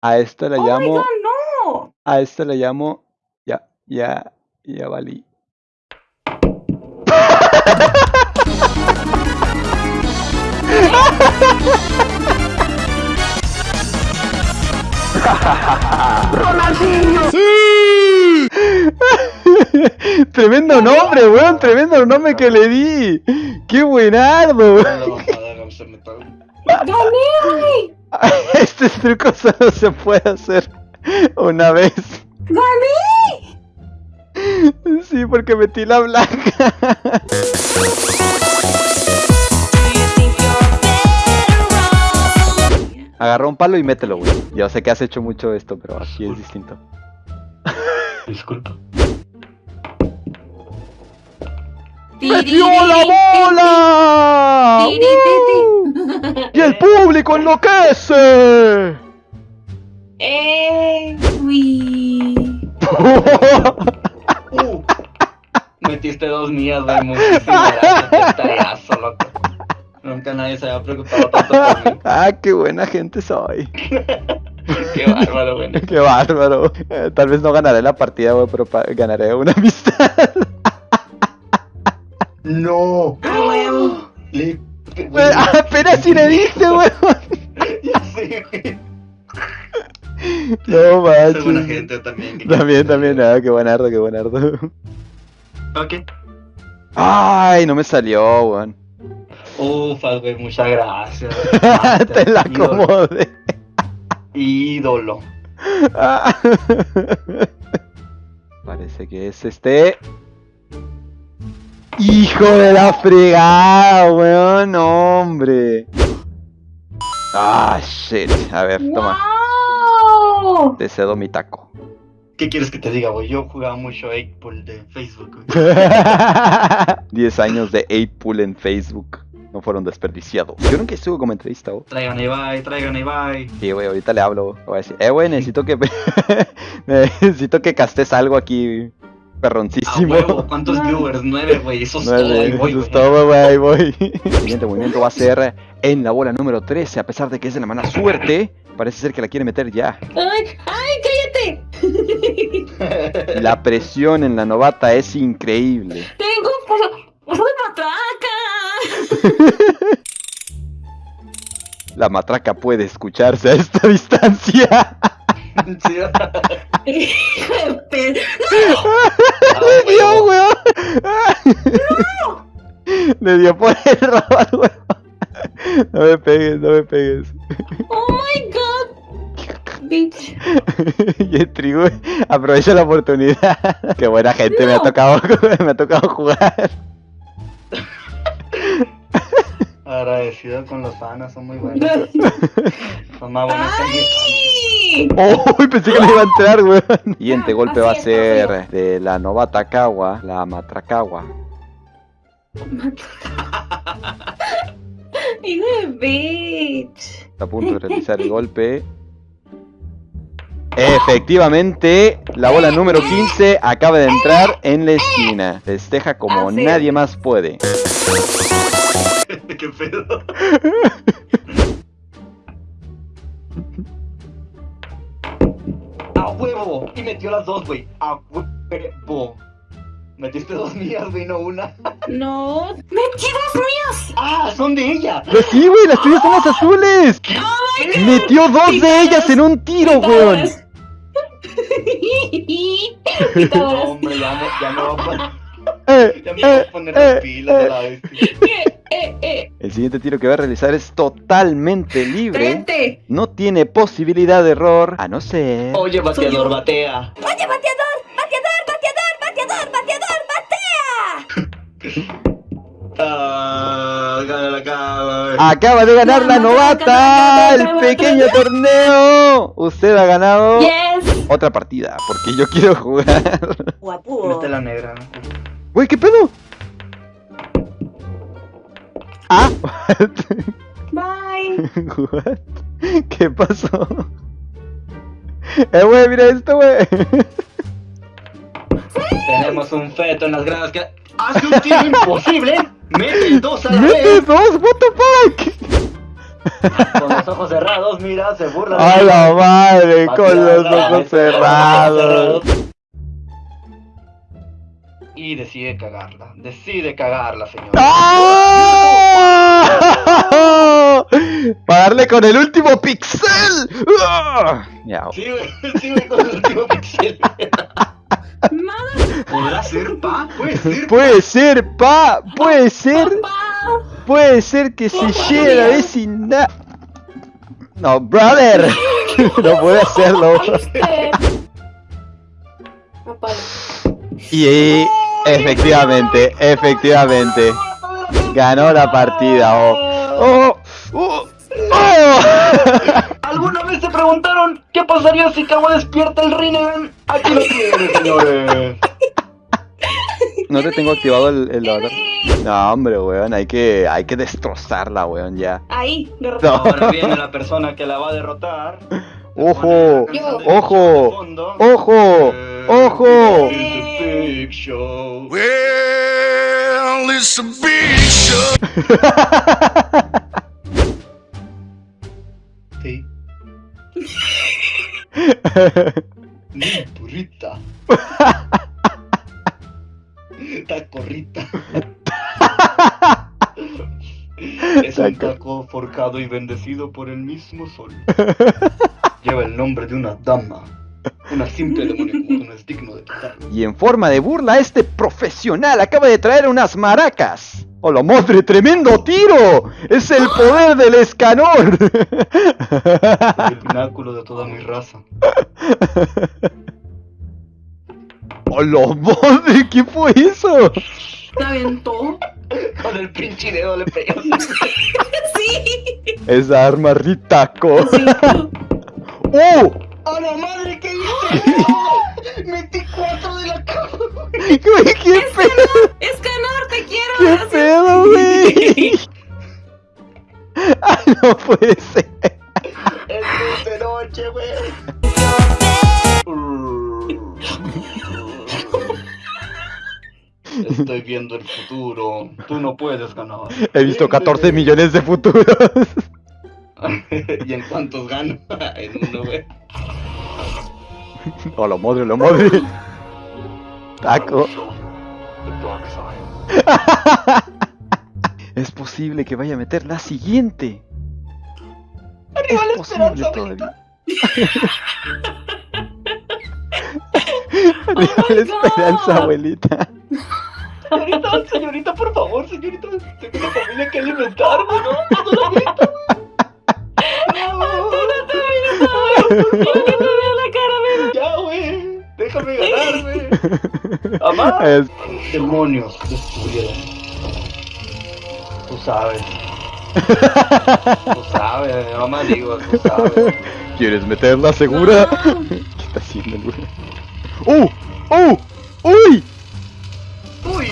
A esto le ¡Oh, my llamo. God, no! A esto le llamo. Ya, ya, ya valí. tremendo nombre, weón, tremendo nombre que le di. ¡Qué buenardo! ¡Gané! Este truco solo se puede hacer una vez. ¡Gané! Sí, porque metí la blanca. Agarra un palo y mételo, güey. Yo sé que has hecho mucho esto, pero aquí es distinto. Disculpa. ¡Metió la bola! ¡Uh! ¡Y el público enloquece! ¡Eh! ¡Uy! Uh, metiste dos mías, güey. Muchísimas gracias. Loco. Nunca nadie se había preocupado tanto por mí. ¡Ah, qué buena gente soy! Qué bárbaro, güey. ¡Qué bárbaro! Eh, tal vez no ganaré la partida, güey, pero ganaré una amistad. No. ¡A huevo! Le... Güey, Apenas si le diste, güey. Ya sé, güey. No Soy buena manches. gente también. ¿qué También, también, ah, qué buenardo, qué buenardo. Ok. Ay, no me salió, weón. Ufas, güey. Muchas gracias. güey. Te la acomodé. Ídolo. Ah. Parece que es este. ¡Hijo de la fregada, weón! No, hombre. Ah, shit. A ver, toma. ¡Wow! Te cedo mi taco. ¿Qué quieres que te diga, güey? Yo jugaba mucho 8 de Facebook, güey. 10 años de 8-pool en Facebook. No fueron desperdiciados. Yo nunca estuve como entrevista, güey. Traigan a Ibai, traigan a Ibai. Sí, güey, ahorita le hablo. güey. Voy a decir, eh, güey, necesito que. necesito que castes algo aquí. Perroncísimo. huevo, ¿cuántos viewers? Nueve, güey. Eso es No, todo, eso es güey. todo, güey, ahí voy. El siguiente movimiento va a ser en la bola número 13. A pesar de que es de la mala suerte, parece ser que la quiere meter ya. ¡Ay, ay, cállate! La presión en la novata es increíble. ¡Tengo por... ¡Soy matraca! La matraca puede escucharse a esta distancia. Sí, ¡Hijo de pe- a Le dio, weón. Le dio por el robot, weón. No me pegues, no me pegues. ¡Oh, my God! Bitch. Y el trigo aprovecha la oportunidad. Qué buena gente me ha No. tocado, me ha tocado jugar. Agradecido con los fanas, son muy buenos. Son más buenos ¡Ay! Oh, pensé que le iba a entrar, weón. Siguiente golpe va a ser de la novata Kawa, la matracagua. ¡Hijo de bitch! Está a punto de realizar el golpe. Efectivamente, la bola número 15 acaba de entrar en la esquina. Festeja como nadie más puede. ¿Qué pedo? ¡A huevo! Y metió las dos, güey. ¡A huevo! Metiste dos mías, güey, no una. ¡No! ¡Metí dos mías! ¡Ah! ¡Son de ella! Pues sí, güey, las tuyas son las azules. Metió dos de ellas en un tiro, weón. No, hombre, ya me, ya me voy a poner, Eh, ya me voy eh, a poner eh, las pilas a eh. la vez. Eh, eh. El siguiente tiro que va a realizar es totalmente libre. Vente. No tiene posibilidad de error, a no ser... Oye, bateador, batea. Oye, bateador, bateador, bateador, bateador, bateador, batea. Ah, gana la cama. Acaba de ganar la novata, el pequeño torneo. Usted ha ganado Yes. otra partida, porque yo quiero jugar. Guapo. Mete la negra. Güey, ¿qué pedo? Ah, Bye. what? ¿Qué pasó? Eh, güey, mira esto, güey. Tenemos un feto en las gradas que hace un tiro imposible. Mete dos a la ¡Mete vez. dos! ¿What the fuck? Con los ojos cerrados, mira, se burla. ¡A la madre! Con los ojos cerrados. Y decide cagarla. Decide cagarla, señor. ¡Ah! Para darle con el último pixel. ¡Ah! Ya, Sí, güey, sí, güey, con el último pixel. Nada, ¿Podrá ser, pa? Puede ser. Puede ser, pa, puede ser, papá. puede ser que se llegue a la vecindad. No, brother, no puede hacerlo. Y eh, efectivamente, efectivamente, ganó la partida. Oh, oh, oh, oh. ¿Alguna vez se preguntaron qué pasaría si Kawa despierta el Rinnegan? Aquí lo tienen, señores. No te tengo activado el, el. No, hombre, weón, hay que, hay que destrozarla, weón, ya. Ahí, derrotado. Ahora viene la persona que la va a derrotar. Ojo, ojo, ojo, ojo. Big Show. Well, it's a big show. Sí. Mi burrita. Tacorrita. Es un Taco. taco forjado y bendecido por el mismo sol. Lleva el nombre de una dama. Una simple demonio no es digno de quitarlo. Y en forma de burla, este profesional acaba de traer unas maracas. ¡Hola madre, tremendo tiro! ¡Es el poder del escanor! El pináculo de toda mi raza. ¡Hola madre! ¿Qué fue eso? ¿Te aventó? Con el pinche dedo le pegas. Sí. Esa arma ritaco. Sí. ¡Oh! ¡A la madre que hice! ¡Metí cuatro de la cama! ¿Qué, qué pedo? Escanor, te quiero. ¿Qué gracias. pedo, güey? ¡Ah, no puede ser! ¡Es de noche, güey! Estoy viendo el futuro. Tú no puedes ganar. He visto 14 millones de futuros. ¿Y en cuántos gano? en uno, güey. ¡Hola madre, la madre! Taco. Es posible que vaya a meter la siguiente. Arriba la posible esperanza, todavía. Oh Arriba my la esperanza, God. abuelita. Señorita, señorita, por favor, señorita. Tengo una familia que alimentar, güey, ¿no? Señorita. Quiero que te vea la cara, mira. Ya, güey. Déjame ganar, güey. Amá. Es- Demonios destruyeron. Tú sabes. Tú sabes, mamá digo, tú sabes. ¿Quieres meterla segura? No. ¿Qué está haciendo el güey? ¡Uh! ¡Uh! ¡Uy! Uy, ¡Uy!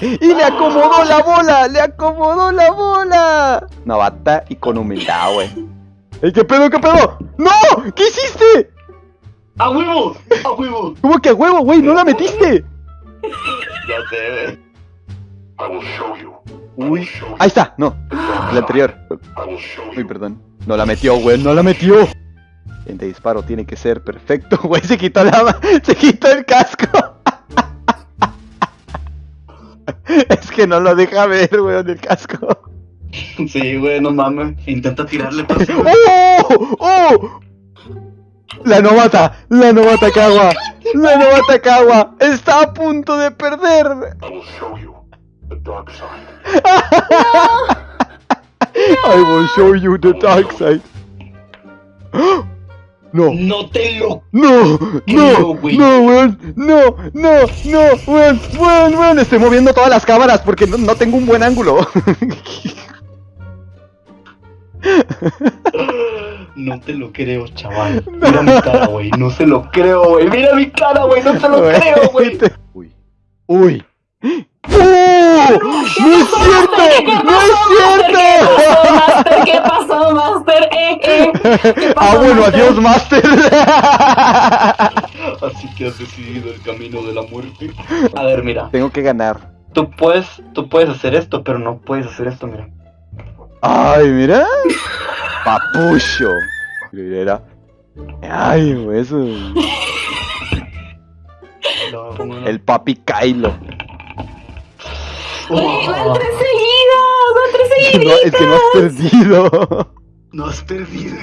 Y le acomodó la bola, le acomodó la bola. Novata y con humildad, güey. ¡Ey, qué pedo, qué pedo! ¡No! ¿Qué hiciste? a huevo, a huevo. ¿Cómo que a huevo, güey? ¿No la metiste? Ya sé, güey. Uy. Ahí está, no. La anterior. Uy, perdón. No la metió, güey, no la metió. El de disparo tiene que ser perfecto, güey. Se quitó la. Se quitó el casco. Es que no lo deja ver, güey, el casco. Sí, güey, no mames. Intenta tirarle para ¡Oh! ¡Oh! La novata, la novata Kawa, la novata Kawa está a punto de perder. I will show you the dark side. No, No te lo. no, Creo, no, güey. no, weón, no, no, no, weón, weón, weón, estoy moviendo todas las cámaras porque no, no tengo un buen ángulo. No te lo creo, chaval. Mira mi cara, güey. No se lo creo, güey. Mira mi cara, güey. No se lo creo, güey. Uy, uy. ¡Oh! ¡No es cierto! ¡No es cierto! Master, ¿qué pasó, Master? Eh, eh. ¿Qué pasó, Ah, bueno, adiós, Master. Así que has decidido el camino de la muerte. A ver, mira. Tengo que ganar. Tú puedes, tú puedes hacer esto, pero no puedes hacer esto, mira. Ay, mira. Papucho. Mira. Ay, eso. No, como no. El papi Kylo. Oye, van tres seguidas, van tres Es que no, seguidas. es que no has perdido. no has perdido.